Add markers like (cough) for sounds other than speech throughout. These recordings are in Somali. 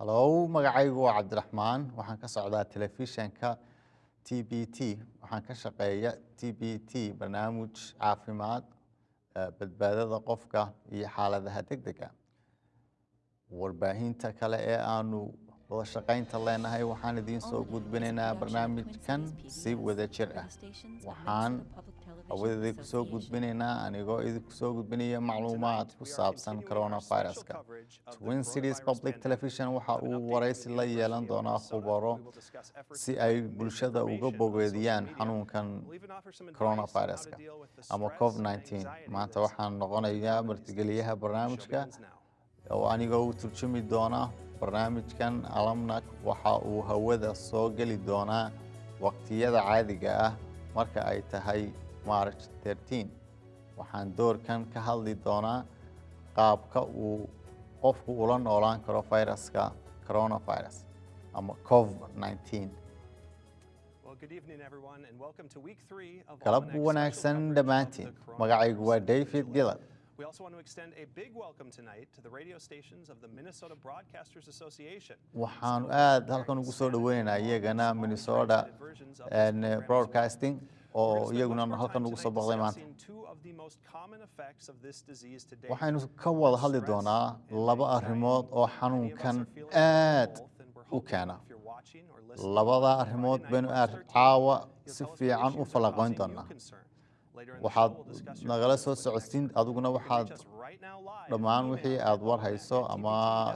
hallow magacaygu waa cabdiraxmaan. Waxaan ka socdaa telefishanka t b t. Waxaan ka shaqeeya t b t barnaamij caafimaad badbaadada qofka iyo xaaladaha deg dega warbaahinta kale ee aanu wada shaqaynta leenahay waxaan idiin soo gudbinaynaa barnaamijkan si wada jir ah. Waxaan hawadeedii ku soo gudbinaynaa anigoo idinku soo gudbinaya macluumaad ku saabsan coronaviruska. twin cities public television waxa uu waraysi la yeelan doonaa khubaro si ay bulshada uga bogeediyaan xanuunkan coronaviruska. ama covid maanta waxaan noqonayaa martigeliyaha barnaamijka oo anigoo u turjumi doona barnaamijkan alamnak waxa uu hawada soo geli doonaa waqtiyada caadiga ah marka ay tahay march waxaan doorkan ka hadli doonaa qaabka uu qofku ula noolaan karo viruska coronavirus ama covid galab wanaagsan dhammaantiin. Magacaygu waa david gillard We also want to extend a big welcome tonight to the radio stations of the Minnesota Broadcasters Association. waxaanu aad halkan ugu soo dhaweynaynaa iyagana minnesota broadcasting oo iyaguna halkan ugu soo boqday maanta waxaynu ka wada hadli doonaa laba arrimood oo xanuunkan aad u keena. labada arrimood baynu aad caawa si fiican u falaqoyn doonaa waxaad nagala soo socodsiin adiguna waxaad dhammaan wixii aad war hayso ama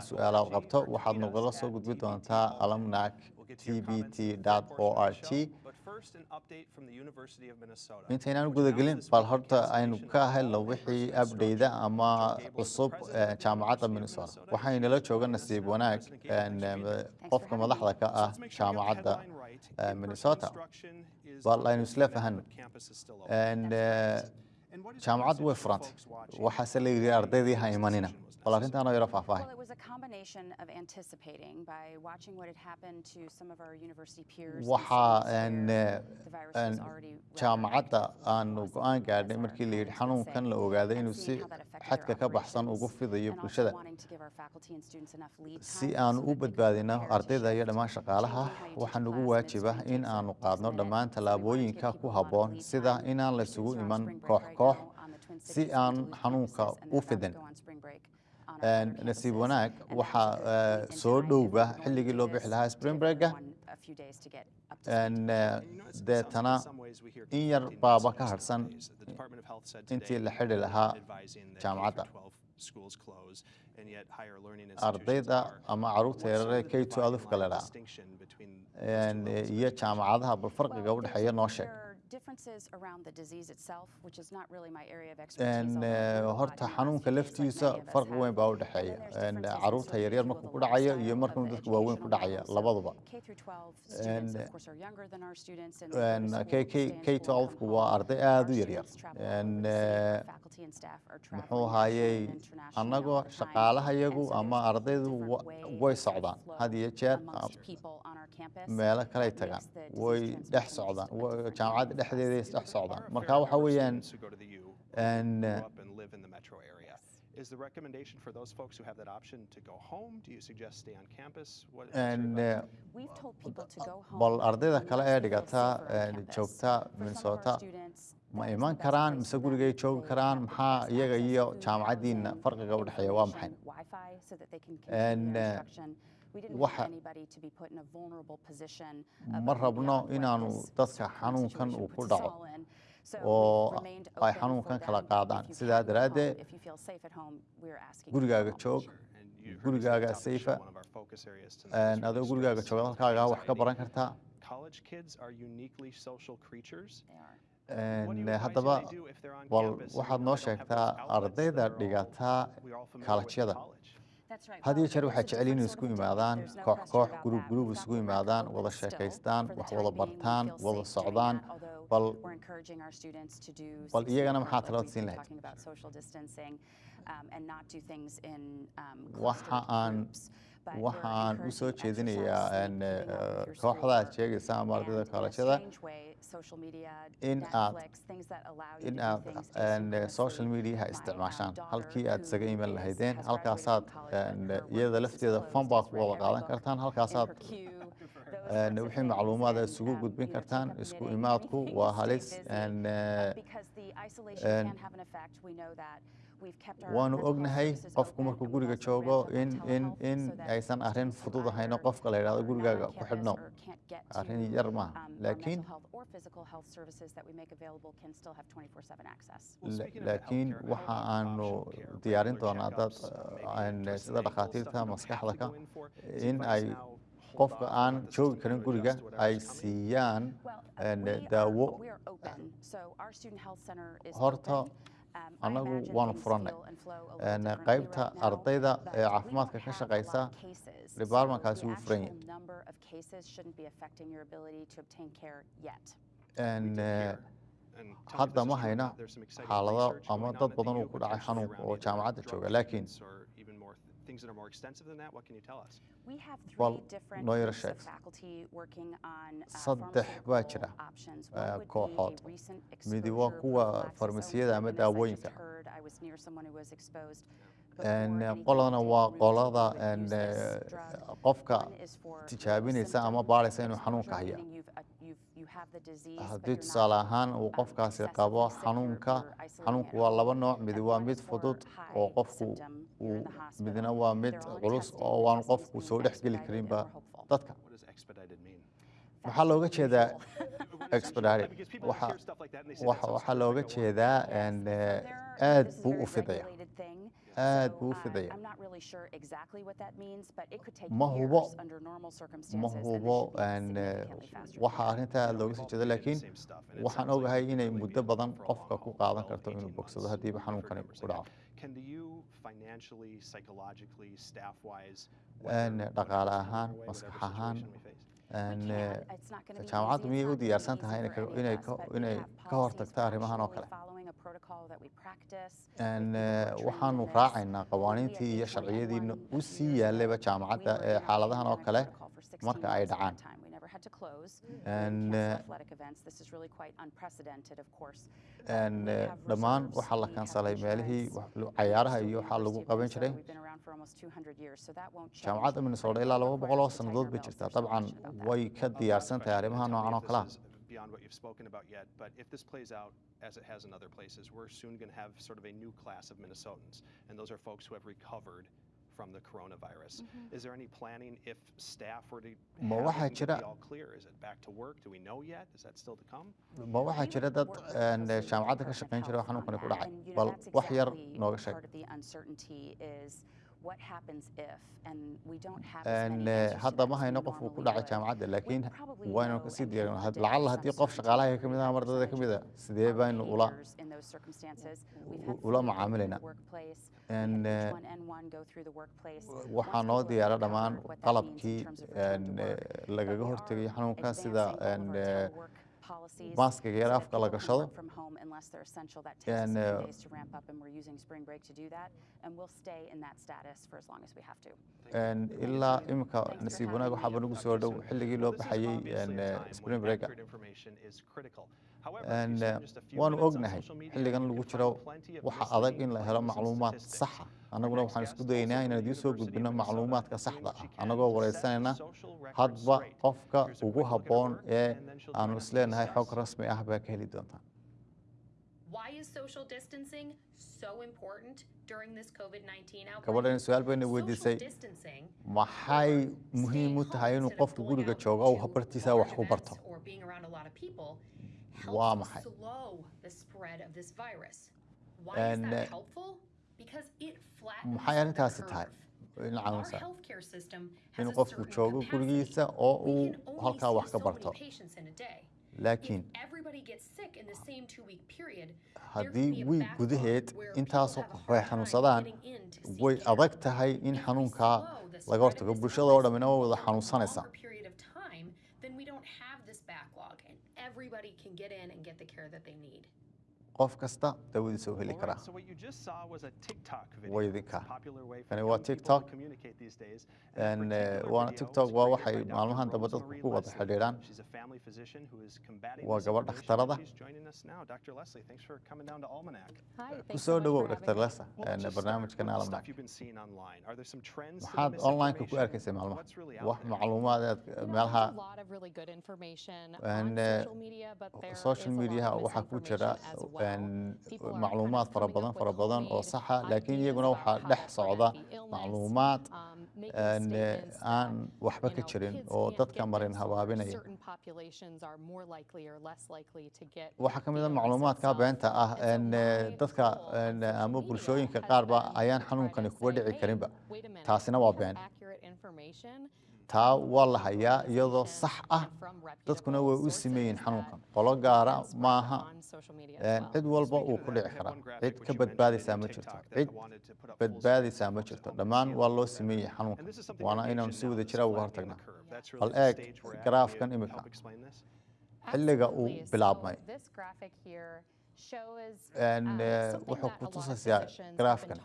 su'aalaad qabto waxaad nagala soo gudbi doontaa alamnac tbt o r t. intaynaan gudagelin bal horta aynu ka helno wixii abdhayda ama cusub jaamacadda minnesota. Waxaynala jooga nasiib wanaag qofka madaxda ka ah jaamacadda minnesota. Bal aynu isla fahano jaamacaddu way furantay. Waxaase la yidhi ardaydii ha imanina. Bal arrintaan oo yaro faahfaahay waxaa jaamacadda aanu go'aan gaadhnay markii la yidhi xanuunkan la ogaaday inuu si xadka ka baxsan ugu fidayo bulshada. si aanu u badbaadino ardayda iyo dhammaan shaqaalaha waxaa nagu waajiba in aanu qaadno dhammaan tallaabooyinka ku habboon sida inaan laysugu iman koox koox si aan xanuunka u fidan nasiib wanaag waxaa soo dhowba xilligii loo bixi lahaa springbrega deetana in yar baaba ka harsan intii la xidhi lahaa jaamacadda. Ardayda ama carruurta yarare k to alufka la dhaa iyo jaamacadaha bal farqiga u dhexeeya noo sheeg horta xanuunka laftiisa farqi weyn baa u dhexeeya. Caruurta yaryar markuu ku dhacayo iyo markuu dadka waaweyn ku dhacaya labaduba k twelfku waa arday aada u yaryar. muxuu ahaayey annagoo shaqaalaha yagu ama ardaydu way socdaan. had iyo jeer meelo kaley tagaan. way dhex socdaan. jaamacadda dhexdeeda dhex socdaan marka waxa weeyaan Is the recommendation for those folks who have that option to go home? Do you suggest stay on campus? What, bal ardayda kale ee dhigata joogta minnesota ma iman karaan mise gurigay joogi karaan maxaa iyaga iyo jaamacaddiina farqiga u dhexeeya waa maxay ma rabno inaanu dadka xanuunkan uu ku dhaco oo ay xanuunkan kala qaadaan. sidaa daraaddeed gurigaaga joog gurigaaga sayfa adoo gurigaaga jooga halkaaga wax ka baran kartaa. Haddaba bal waxaad noo sheegtaa ardayda dhigataa kaalajyada had iyo jeer waxay jecel inay isku imaadaan koox koox gurub gurub isugu imaadaan wada sheekaystaan wax wada bartaan wada socdaan bal iyagana maxaa talada siin lahayd? waxa aan waxaan u soo jeedinayaa kooxda aad sheegaysa ama ardayda kaalashada in uh, aad in uh, aad uh, social mediaha isticmaashaan halkii aad isaga iman lahaydeen halkaasaad iyada lafteeda fonbaa ku wada qaadan kartaan halkaasaad wixii macluumaad aad isugu gudbin kartaan isku imaadku waa halis waanu ognahay qofku markuu guriga joogo in aysan arrin fudud ahayno qofka la yidhahdo gurigaaga ku xidhno. arrin yar maaha laakiin laakiin waxa aanu diyaarin doonaa dad sida dhakhaatiirta maskaxdaka in ay qofka aan joogi karin guriga ay siiyaan eh, daawo (coughs) horta anagu waanu furannay qaybta ardayda ee caafimaadka ka shaqaysa departmentkaasi wuu furan yahay uh, hadda ma hayna xaalado ama dad badan uu ku dhacay xanuunka oo jaamacadda jooga. laakiin things that are more extensive than that? What can you tell us? We have three well, different no groups of faculty working on saddex baa jira kooxood midi waa kuwa farmasiyada ama daawooyinka Uh, qolana waa qolada uh, qofka tijaabinaysa ama baaraysa inuu xanuunka haya. haddii tusaale ahaan uu qofkaasi qabo xanuunka xanuunku waa laba nooc. Mid waa mid fudud oo qofku midna waa mid culus oo waanu qofku soo dhexgeli karinba dadka. Maxaa looga jeedaa waxaa looga jeedaa (laughs) uh, aada buu u fidaya aad buu u fidaya ma hubo ma hubo uh, waxa arrintaa aad looga sii jeeda laakiin waxaan ogahay inay muddo badan qofka ku qaadan karto inuu bogsado haddiiba xanuunkani ku dhaco dhaqaale ahaan maskax ahaan jaamacaddu miyay u diyaarsan tahay inay ka hortagto arrimahan oo kale. Uh, waxaanu raacaynaa qawaaniintii iyo sharciyadiina u sii yaalayba jaamacadda ee xaaladahan oo kale marka ay dhacaan. Uh, uh, dhammaan waxaa la kansalay meelihii cayaaraha iyo waxaa lagu qaban jiray. jaamacadda minnesota ilaa laba boqol oo sannadood bay jirtaa. Dabcan way ka diyaarsan tahay arrimaha noocan oo kalea beyond what you've spoken about yet, but if this plays out as it has in other places, we're soon going to have sort of a new class of Minnesotans, and those are folks who have recovered from the coronavirus. Mm -hmm. Is there any planning if staff were to ma waxaa jira all clear? Is it back to work? Do we know yet? Is that still to come? Ma waxaa jira dad jaamacadda ka shaqayn jira xanuunkani ku Uh, hadda ma hayno qofku ku dhacay jaamacadda laakiin waynu ka sii diyaarina lacalla haddii qof shaqaalaha ka mid ah mar dada ka mid ah, a sidee baynu ula? ula macaamilaynaa uh, waxaa noo diyaara dhammaan qalabkii uh, lagaga hortegayo xanuunkan sida policies from home unless they're essential. That takes yani, us a few days to ramp up, and we're using spring break to do that. And we'll stay in that status for as long as we have to. And information is critical. Uh, waanu ognahay xilligan lagu jiro waxa adag in la helo macluumaad saxa. Annaguna waxaan isku dayaynaa inaan idiin soo gudbino macluumaadka saxda ah. annagoo wareysanayna hadba qofka ugu haboon ee aanu isleenahay xog rasmi ah baa ka heli doontaa gabadhan su'aal bayna weydiisay maxay muhiim u tahay inuu qofka guriga joogo u bartiisa wax ku barto? waa maxay maxay arrintaasi tahay in qofku joogo gurigiisa oo uu halkaa wax ka barto laakiin haddii wiig gudaheed intaasoo qof ay xanuunsadaan way adag tahay in xanuunkaa laga hortago bulshada oo dhammina waa wada xanuunsanaysa everybody can get in and get the care that they need. qof kasta dawadiisa u heli karaa. waydinka kani waa tiktok waana tiktok. Uh, waa waxay maalmahan dambe dadku ku wada xidhiidhaan. Waa gabadh dhakhtarada ku soo dhowow dr lesa barnaamijkan almanac maxaad online-ka ku arkaysa maalmaha wax macluumaad meelaha uh, social mediaha waxaa ku jira macluumaad fara badan fara badan oo saxa laakiin iyaguna waxaa dhex socda macluumaad aan waxba ka jirin oo dadka marin habaabinaya waxaa ka mid a macluumaadka beenta ah dadka ama bulshooyinka qaarba ayaan xanuunkani kuga dhici karinba taasina waa been taa waa la hayaa iyadoo sax ah. Dadkuna way u simeeyeen xanuunkan. Qolo gaara maaha. Cid walba uu ku dhici karaa. Cid ka badbaadaysaa ma jirto. Cid badbaadaysaa ma jirto. Dhammaan waa loo simeeyey xanuunkan. Waana inaanu si wada jira ah uga hortagnaa. Bal eeg garaafkan imika. Xilliga uu bilaabmay. Wuxuu kutusaysaa garaafkan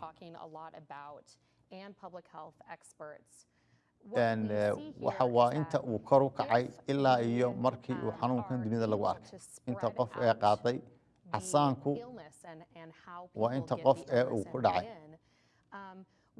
Uh, waa inta uu kor u kacay ilaa iyo markii uu xanuunkan dunida lagu arkay. inta qof ee qaaday casaanku waa inta qof ee uu ku dhacay.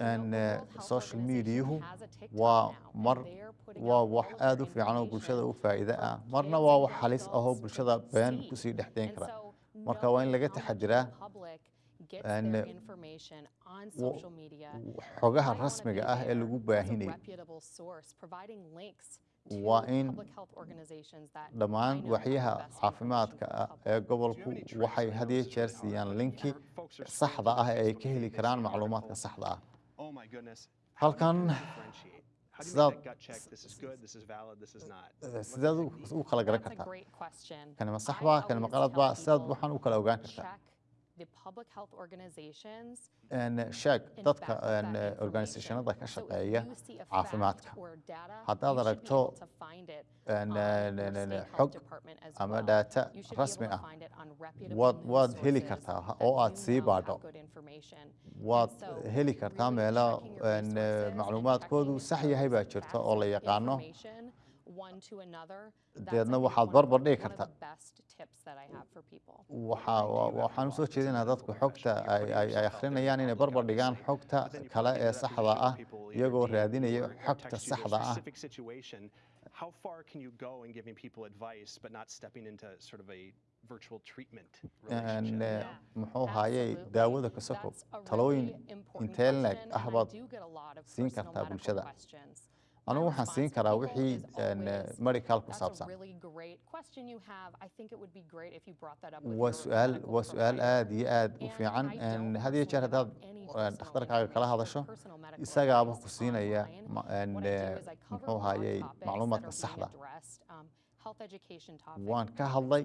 Uh, social mediahu waa mar waa wax aada u fiican oo bulshada u faa'iide ah. marna waa wax halis ahoo bulshada been ku sii dhexdeyn kara. marka waa in laga taxadiraa uh, xogaha rasmiga ah ee lagu baahinayo waa in dhammaan waxyaha caafimaadka ah ee gobolku waxay had iyo jeer siiyaan linki saxda ah ee ay ka heli karaan macluumaadka saxda ah? halkan sidaad sidaad u kala garan kartaa kanima sax baa kanima qalad baa sidaad waxaan u kala ogaan kartaa n sheeg dadka organisationada ka shaqeeya caafimaadka haddaad aragto xog ama daata rasmi ah waad heli kartaa oo aad sii baadho waad heli kartaa meelo macluumaadkoodu sax yahay baa jirta oo la yaqaano dabeedna waxaad barbar dhigi kartaa. waxaan u soo jeedinaa dadku xogta ay akhrinayaan inay barbar dhigaan xogta ah, a ee saxda ah iyagoo raadinaya xogta saxda ah. muxuu haayey daawada kasako talooyin inteelneeg ah baad siin kartaa bulshada anugu waxaan siin karaa wixii eh, mari kaal ku saabsan. waa suaal waa su'aal aad iyo aad u fiican had iyo jeer haddaad dhakhtarkaaga eh, kala hadasho isagaaba ku siinaya eh, muxuu haayey macluumaadka saxda. waan ka hadlay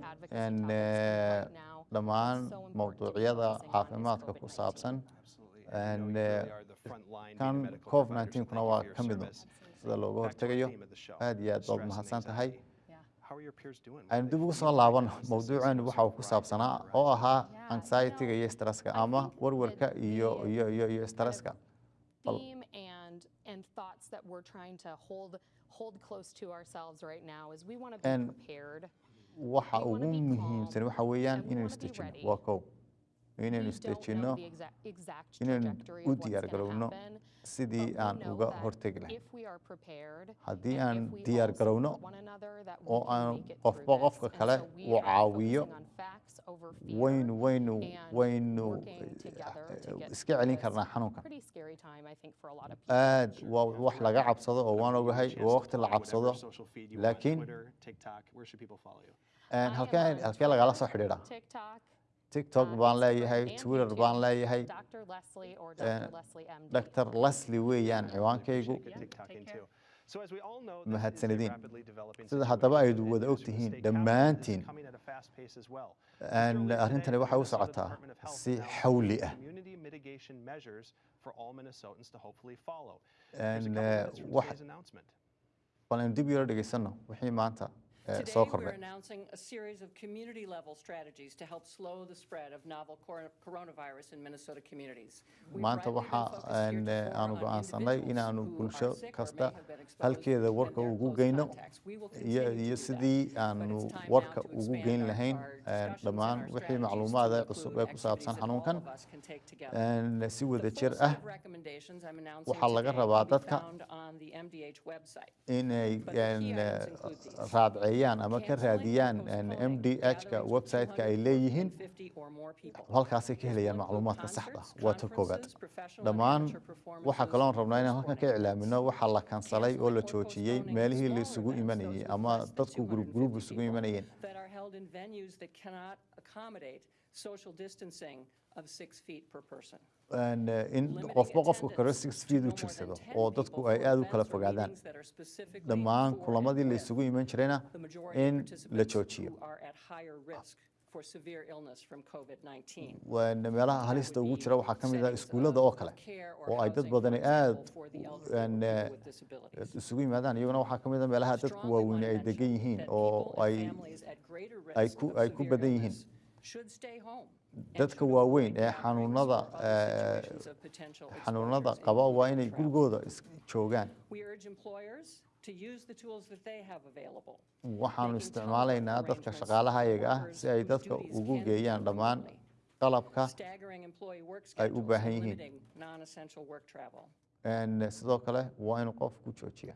dhammaan mawduucyada caafimaadka ku saabsan kan covid 9 kuna waa ka mid sida looga hortegayo aad iyo aad baad mahadsan tahay? aynu dib ugu soo laabano mawduuceenu waxa uu ku saabsanaa oo ahaa anxiety-ga iyo stresska ama warwarka iyo iyo iyo iyo stresska waxa ugu muhiimsan waxa weeyaan inaynu istejino waa kow inaynu isdejinno inaynu u diyaar garowno sidii aan uga hortegi lahayn haddii aan diyaar garowno oo aan qofba qofka kale u caawiyo waynu waynu waynu iska celin karnaa xanuunkan aad waa wax laga cabsado oo waan ogahay waa waqti la cabsado. laakiin halkee lagala soo xidhiidhaa tictok baan leeyahay twitter baan leeyahay. Dr lesli eh, weeyaan ciwaankaygu mahadsanadiin sida haddaba ayd wada ogtihiin dhammaantiin. arrintani waxay u socotaa si xawli ah. Eh, bal dib yaro dhegeysanno wixii maanta soo kordhay maanta waxa aanu go'aansanay inaanu bulsho kasta halkeeda warka ugu geyno iyo sidii aanu warka ugu geyn lahayn dhammaan wixii macluumaada cusub ee ku saabsan xanuunkan si wada jir ah. waxaa laga rabaa dadka inay raadce heeyaan ama ka raadiyaan mdhka websiteka ay leeyihiin halkaasay ka helayaan macluumaadka saxda. waa ta koobaad dhammaan waxaa kaloon rabnaa inaan halkan ka iclaamino waxaa la kansalay oo la joojiyey meelihii la isugu ama dadku grub isugu imanayeen in qofba qofka karo six feet u jirsado oo dadku ay aada u kala fogaadaan dhammaan kulamadii la isugu iman jirayna in la joojiyo meelaha halista ugu jira waxaa ka mid ah iskuullada oo kale oo ay dad badani aada isugu yimaadaan iyaguna waxaa ka mid a meelaha dadku waaweyne ay degan yihiin oo ay ku badan yihiin dadka waaweyn ee xanuunada eh, xanuunada qaba waa inay gurigooda joogaan. Waxaanu isticmaalaynaa dadka shaqaalaha iyaga ah si ay dadka ugu geeyaan dhammaan qalabka ay u baahan yihiin. sidoo kale waa inuu qofku joojiya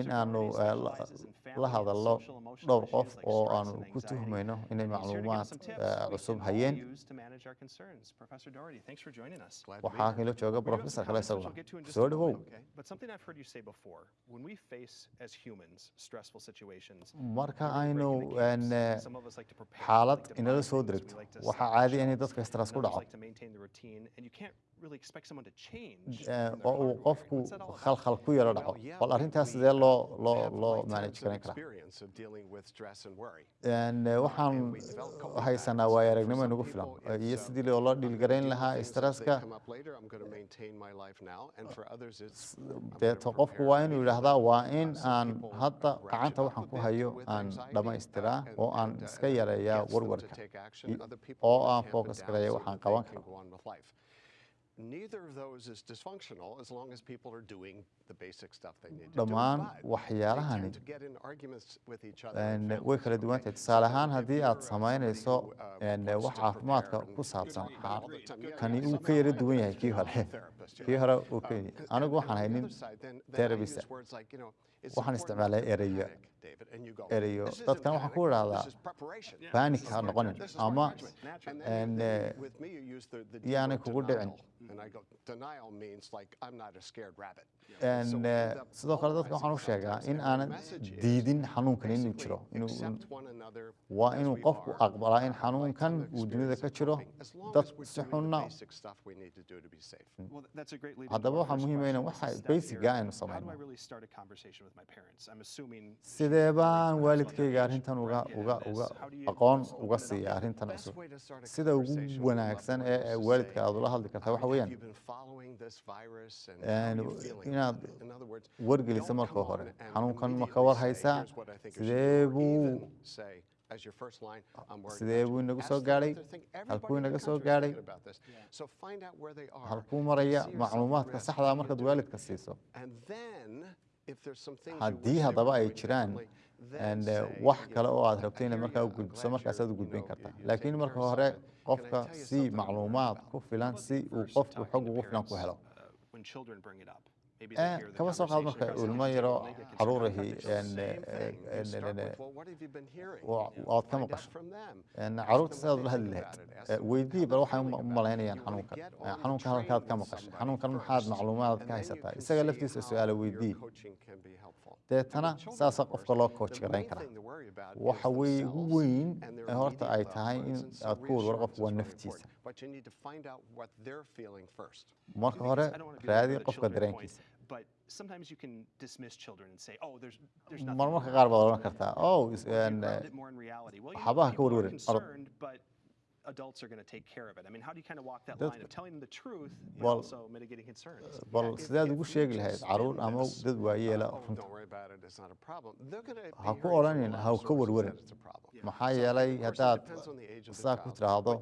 in aanu eh, la hadallo dhowr qof oo aanu ku tuhmayno inay macluumaad eh, cusub hayeen. waxaa inoo jooga rofesor kale isaguna soo dhawow marka aynu eh, xaalad inala soo degto waxaa caadi inay dadka stress ku dhaco qofku khalkhal ku yaro dhaco bal arintaas sidee loo loo loo manaj garan karaa waxaan haysanaa waayo aragnimo inagu filan. iyo sidii loo la dhiilgarayn lahaa stresska deeto qofku waa inuu yidhaahdaa waa in aan hadda gacanta waxaan ku hayo aan dhamaystiraa oo aan iska yareeyaa warwarka. oo aan focus gareeya waxaan qaban karo dhammaan waxyaalahan way kala duwantahay tusaale ahaan haddii aad samaynayso wax caafimaadka ku saabsan kani uu ka yara duwan yahay kii hore? (laughs) kii hore uu ka anigu waxaan haynin therabista waxaan isticmaalay ereyo erayo dadkan waxaan ku idhahdaa banik ha noqonin ama yaanay kugu dhicin sidoo kale dadka waxaan u sheegaa in aanan diidin xanuunkan inuu jiro waa inuu qofku aqbalaa in xanuunkan uu dunida ka jiro dad si xunna haddaba waxaa muhiima ina waxa basiga aynu samayno sidee baan waalidkayga arrintan uga uga uga aqoon uga siiya arrintan cusub? sida ugu wanaagsan ee waalidka aad ula hadli karta waxa weeyaan? inaad wargeliso marka hore xanuunkan ma ka war haysaa sidee buu sidee buu inagu soo gaadhay halkuu inaga soo gaadhay halkuu maraya macluumaadka saxdaa markaad waalidka siiso haddii haddaba ay jiraan eh, wax kale oo aad rabto inaad markaa u gudbiso markaasaad u gudbin kartaa laakiin marka hore qofka si macluumaad ku filan si uu qofku xog ugu filan ku helo. كما سبق الميرة حروره أن أن وأتكلم قش أن عروت سيد لهلهات ويدي بروح يوم ملاهنيا حنون كان حنون كان هذا كم قش حنون كان محاد معلومات كهيسة إسا قال في سؤال ويدي تنا ساسا قف الله كوتش كرين كرا وحوي وين هرت أي تاين أكون ورقف ونفتيسه but you need to find out what they're feeling first. Marka hore raadin qofka dareenkiisa. But sometimes you can dismiss children and say, oh, there's, there's nothing. Marmarka qaar baad oran kartaa, oh, waxbaha ka warwarin, adults are going to take care of it? I mean, how do you kind of walk that line of telling the truth but well, also mitigating concerns? Bal sidaad ugu sheegi lahayd carruur ama dad waayeela runta ha ku odhanin ha ka warwarin maxaa yeelay haddaad saa ku tiraahdo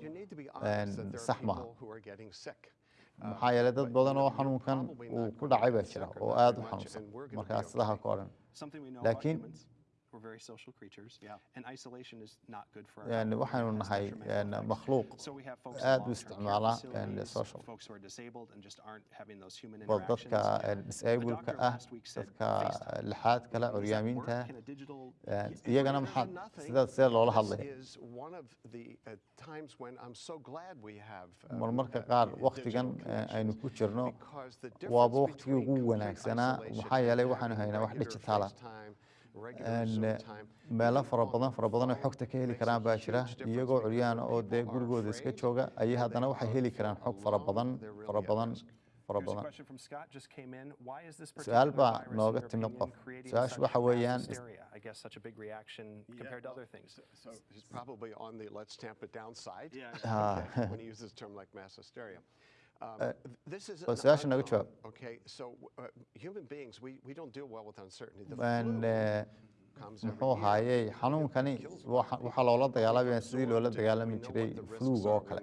sax maaha maxaa yeelay dad badan oo xanuunkan uu ku dhacay baa jira oo aada u xanuunsan markaa sidaa ha ka odhan laakiin waxaanu nahay makhluuq. Aada u isticmaala social. war dadka disableka ah dadka lixaad kale curyaamiinta iyagana maxaad sida see loola hadlay. marmarka qaar waktigan eh, aynu ku jirno waaba waktigii ugu wanaagsanaa maxaa yeelay waxaanu haynaa wax digitaala meelo eh, fara badan fara badan oo xogta ka heli karaan baa jira. iyagoo curyaan oo dee gurigooda iska jooga ayay haddana waxay heli karaan xog fara badan fara badan fara badan. su'aal baa nooga timid qof. su'aashu waxa weeyaan (laughs) (laughs) Uh, su'aasha naga jawaab muxuu ahaayey xanuunkani waxaa loola dagaalamaya sidii loola dagaalami jiray fluga oo kale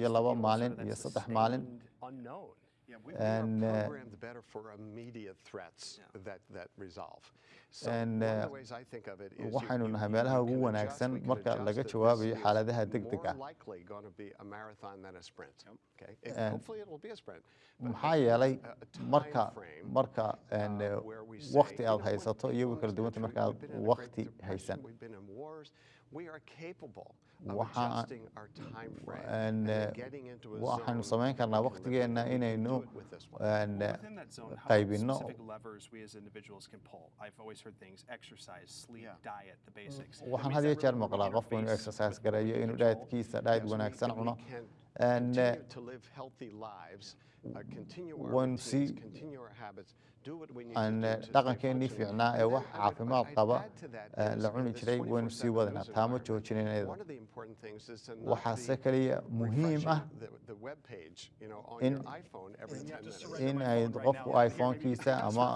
iyo laba maalin iyo saddex maalin and uh, waxaynu nahay meelaha ugu wanaagsan marka laga jawaabayo xaaladaha degdeg ah maxaa yeelay marka marka wakti aad haysato iyo kala duwanta markaaad wakti haysan waxaanu uh, samayn karnaa waktigeena inaynu qaybino waxaan had iyo jeer maqlaa qofku inuu exercise gareeyo inuu dhaadkiisa dhaad wanaagsan cuno waynu sii aan dhaqankeenii fiicnaa ee wax caafimaad qaba eh, la cuni jiray waynu sii wadanaa taamo joojinanayada waxaase kaliya muhiim ah in ay qofku iphone-kiisa ama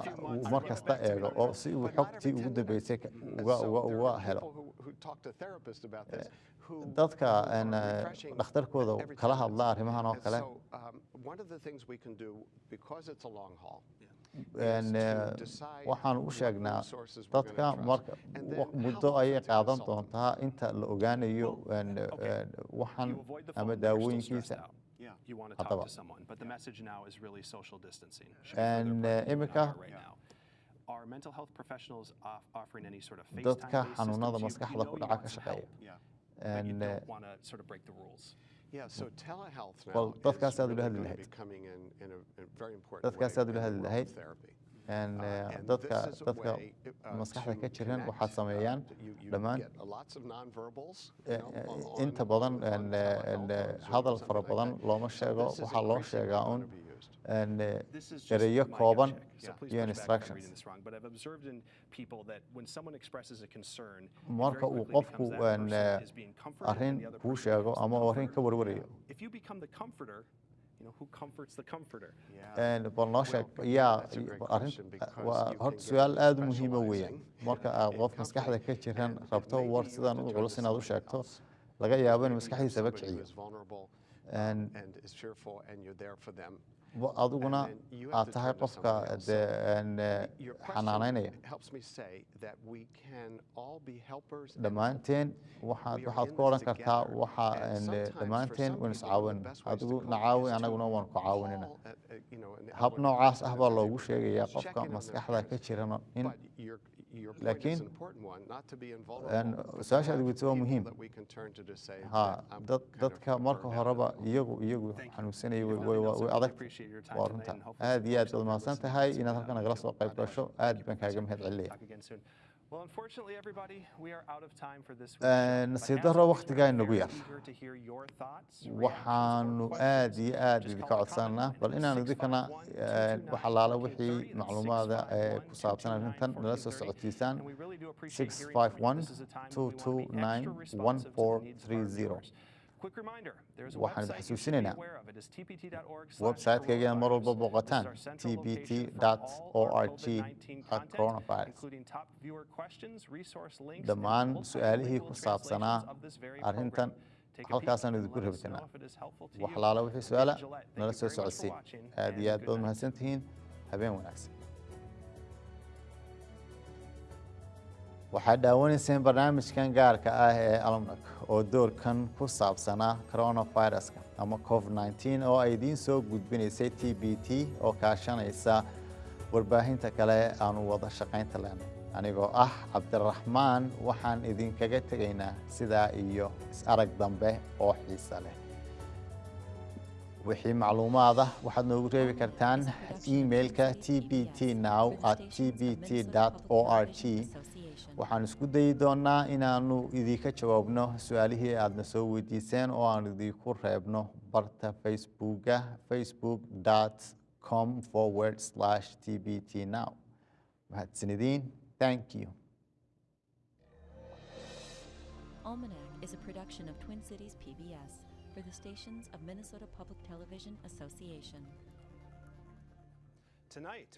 mar kasta eego oo si uu xogtii ugu dambeysay uga helo. Eh, dadka eh, dhakhtarkooda kala hadla arrimahan oo kale waxaan u sheegnaa dadka marka muddo ayay qaadan doontaa inta la ogaanayo waxan ama daawooyinkiisa haddaba iminka dadka xanuunada maskaxda ku dhaca ka shaqeeya dadkaas aad ula hadli lahayd dadkaas aad ula hadli lahayd dadka dadka maskaxda ka jiran waxaad sameeyaan dhammaan inta badan uh, uh, hadal fara badan looma sheego waxaa loo sheegaa un gut kooban iyo instructions reading this wrong, but I've observed in people that when someone expresses a concern, it marka uu qofku arrin kuu sheego ama uu arrin ka warwarayo If you become the comforter, you know, who comforts the comforter? Yeah. And bal noo sheeg yaa horta su'aal aada u muhiima weeyaan marka aad qof maskaxda ka jiran rabto war sidan u culus inaad u sheegto laga yaabo in maskaxdiisaba kiciyo adiguna aad tahay qofka eh, xanaanaynaya dhammaanteen waxaad ku odhan kartaa waxa dhammaanteen waan is people, one of caawin. the best ways to adigu na caawi anaguna waan ku caawinina. hab noocaas ah baa loogu sheegayaa qofka maskaxda ka friends. jiran in To su'aasha aad have weydiisay waa muhiim that we can turn to to say ha that I'm dad kind of dadka marka horeba iyagu iyagu xanuunsanayay way adag appreciate your time waa runta aad iyo aad are mahadsan tahay inaad see halkan nagala soo qayb gasho aad you, baan kaaga mahad celinaya Waqtigaa we're inagu yar. waxaanu aad iyo aad Just idinka codsanaa bal inaan idinkana 651-229-1430 wax allaala wixii macluumaada ee ku saabsan arrintan nala soo 651-229-1430. socodsiisaan And we really do appreciate hearing from you. This is a time when we want to be extra responsive to the needs of. Our 229-1430 viewers. Quick reminder, there's a Waxaan xasuusinaynaa website-kayga mar walba booqataan This is our central location for all tbt.org our COVID-19 at content, coronavirus. dhammaan su'aalihii ku saabsanaa arrintan halkaasaan idinku let us know rabtanaa if it is helpful to wax you. allaala wixii su'aala nala soo very much for socodsii watching, aad iyo aad baad night. mahadsan tihiin habeen wanaagsan waxaad daawanayseen barnaamijkan gaarka ah ee almnak oo doorkan ku saabsanaa coronaviruska ama covid-19 oo ay idiin soo gudbinaysay t b t oo kaashanaysa warbaahinta kale aanu wada shaqaynta leenay. Anigoo ah cabdiraxmaan waxaan idinkaga tegaynaa sidaa iyo is-arag dambe oo xiisa leh. Wixii macluumaad ah waxaad noogu reebi kartaan emailka tbt now at tbt o r g waxaan isku dayi doonaa inaanu idinka jawaabno su-aalihii aadna soo weydiiseen oo aan idinku reebno barta facebooka facebook com forward slash tbt now. Mahadsanidin thank you. Almanac is a production of Twin Cities PBS for the stations of Minnesota Public Television Association. Tonight,